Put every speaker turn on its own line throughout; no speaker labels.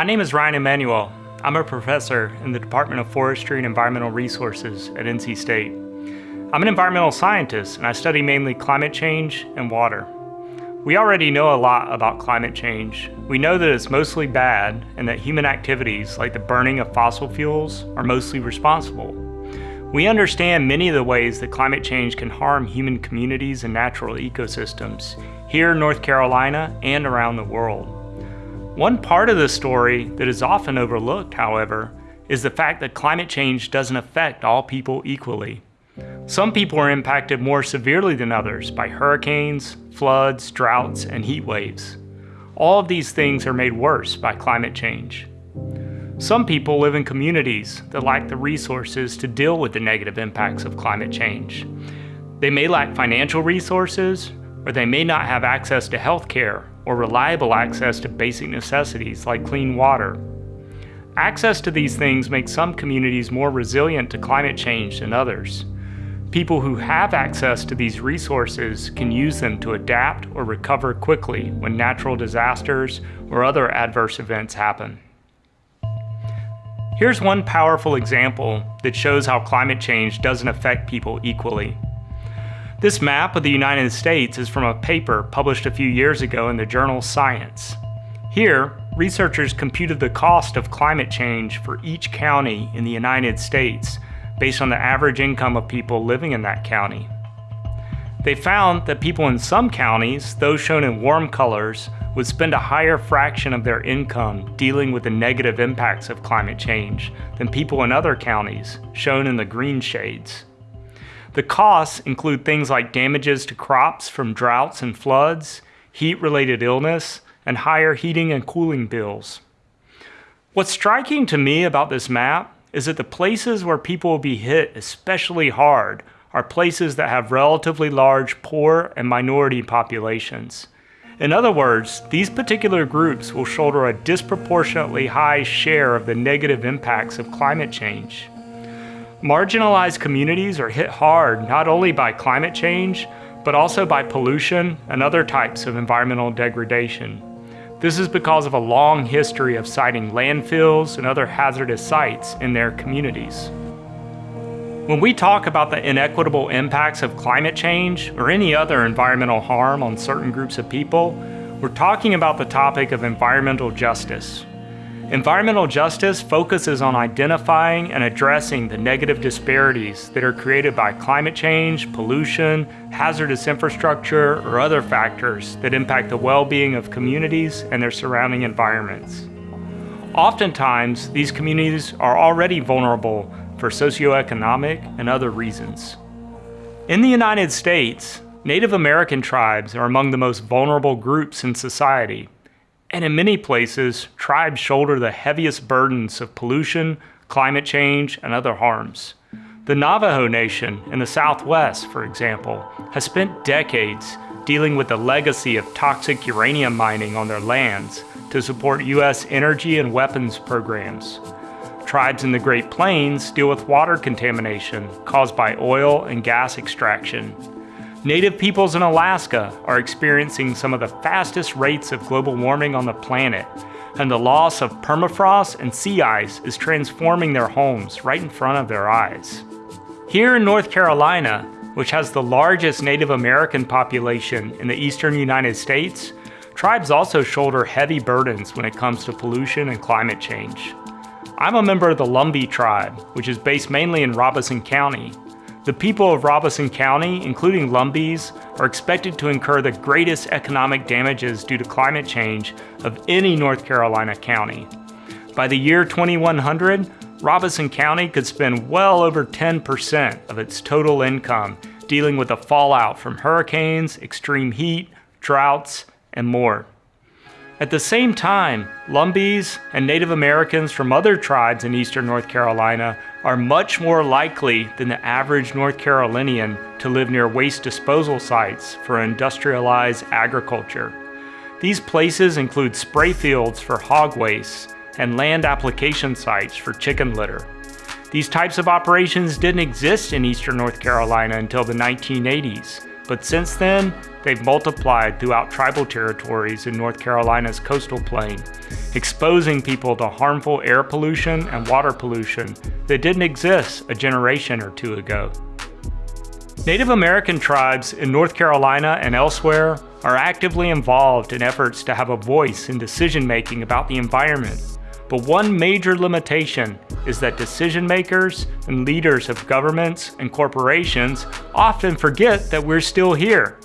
My name is Ryan Emanuel. I'm a professor in the Department of Forestry and Environmental Resources at NC State. I'm an environmental scientist and I study mainly climate change and water. We already know a lot about climate change. We know that it's mostly bad and that human activities like the burning of fossil fuels are mostly responsible. We understand many of the ways that climate change can harm human communities and natural ecosystems here in North Carolina and around the world. One part of the story that is often overlooked, however, is the fact that climate change doesn't affect all people equally. Some people are impacted more severely than others by hurricanes, floods, droughts, and heat waves. All of these things are made worse by climate change. Some people live in communities that lack the resources to deal with the negative impacts of climate change. They may lack financial resources, or they may not have access to health care or reliable access to basic necessities like clean water. Access to these things makes some communities more resilient to climate change than others. People who have access to these resources can use them to adapt or recover quickly when natural disasters or other adverse events happen. Here's one powerful example that shows how climate change doesn't affect people equally. This map of the United States is from a paper published a few years ago in the journal Science. Here, researchers computed the cost of climate change for each county in the United States based on the average income of people living in that county. They found that people in some counties, those shown in warm colors, would spend a higher fraction of their income dealing with the negative impacts of climate change than people in other counties, shown in the green shades. The costs include things like damages to crops from droughts and floods, heat-related illness, and higher heating and cooling bills. What's striking to me about this map is that the places where people will be hit especially hard are places that have relatively large poor and minority populations. In other words, these particular groups will shoulder a disproportionately high share of the negative impacts of climate change. Marginalized communities are hit hard not only by climate change, but also by pollution and other types of environmental degradation. This is because of a long history of siting landfills and other hazardous sites in their communities. When we talk about the inequitable impacts of climate change or any other environmental harm on certain groups of people, we're talking about the topic of environmental justice. Environmental justice focuses on identifying and addressing the negative disparities that are created by climate change, pollution, hazardous infrastructure, or other factors that impact the well-being of communities and their surrounding environments. Oftentimes, these communities are already vulnerable for socioeconomic and other reasons. In the United States, Native American tribes are among the most vulnerable groups in society and in many places, tribes shoulder the heaviest burdens of pollution, climate change, and other harms. The Navajo Nation in the Southwest, for example, has spent decades dealing with the legacy of toxic uranium mining on their lands to support U.S. energy and weapons programs. Tribes in the Great Plains deal with water contamination caused by oil and gas extraction Native peoples in Alaska are experiencing some of the fastest rates of global warming on the planet, and the loss of permafrost and sea ice is transforming their homes right in front of their eyes. Here in North Carolina, which has the largest Native American population in the eastern United States, tribes also shoulder heavy burdens when it comes to pollution and climate change. I'm a member of the Lumbee tribe, which is based mainly in Robeson County, the people of Robeson County, including Lumbees, are expected to incur the greatest economic damages due to climate change of any North Carolina county. By the year 2100, Robeson County could spend well over 10% of its total income dealing with the fallout from hurricanes, extreme heat, droughts, and more. At the same time, Lumbees and Native Americans from other tribes in eastern North Carolina are much more likely than the average North Carolinian to live near waste disposal sites for industrialized agriculture. These places include spray fields for hog waste and land application sites for chicken litter. These types of operations didn't exist in eastern North Carolina until the 1980s, but since then, they've multiplied throughout tribal territories in North Carolina's coastal plain, exposing people to harmful air pollution and water pollution that didn't exist a generation or two ago. Native American tribes in North Carolina and elsewhere are actively involved in efforts to have a voice in decision making about the environment. But one major limitation is that decision makers and leaders of governments and corporations often forget that we're still here.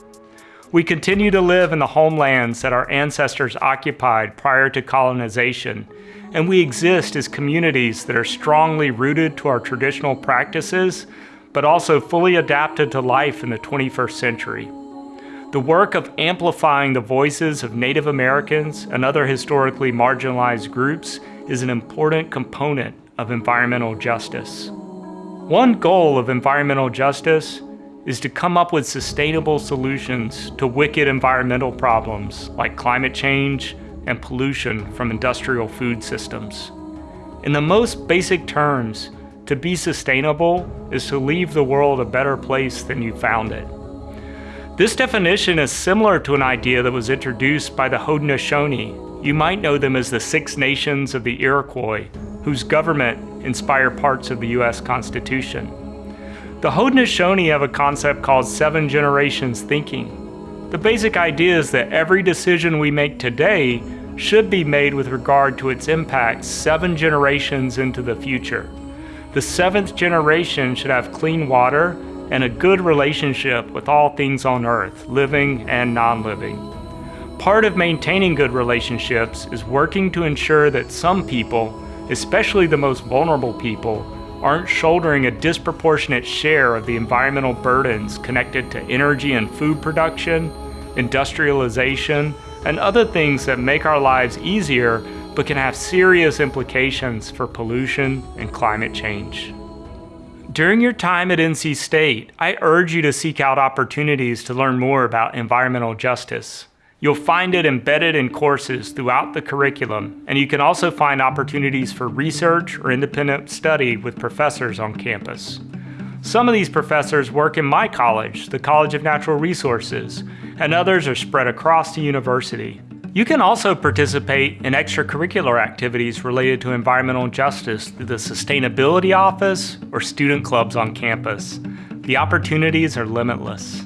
We continue to live in the homelands that our ancestors occupied prior to colonization, and we exist as communities that are strongly rooted to our traditional practices, but also fully adapted to life in the 21st century. The work of amplifying the voices of Native Americans and other historically marginalized groups is an important component of environmental justice. One goal of environmental justice is to come up with sustainable solutions to wicked environmental problems like climate change and pollution from industrial food systems. In the most basic terms, to be sustainable is to leave the world a better place than you found it. This definition is similar to an idea that was introduced by the Haudenosaunee. You might know them as the Six Nations of the Iroquois, whose government inspired parts of the US Constitution. The Haudenosaunee have a concept called seven generations thinking. The basic idea is that every decision we make today should be made with regard to its impact seven generations into the future. The seventh generation should have clean water and a good relationship with all things on earth, living and non-living. Part of maintaining good relationships is working to ensure that some people, especially the most vulnerable people, aren't shouldering a disproportionate share of the environmental burdens connected to energy and food production, industrialization, and other things that make our lives easier but can have serious implications for pollution and climate change. During your time at NC State, I urge you to seek out opportunities to learn more about environmental justice. You'll find it embedded in courses throughout the curriculum, and you can also find opportunities for research or independent study with professors on campus. Some of these professors work in my college, the College of Natural Resources, and others are spread across the university. You can also participate in extracurricular activities related to environmental justice through the Sustainability Office or student clubs on campus. The opportunities are limitless.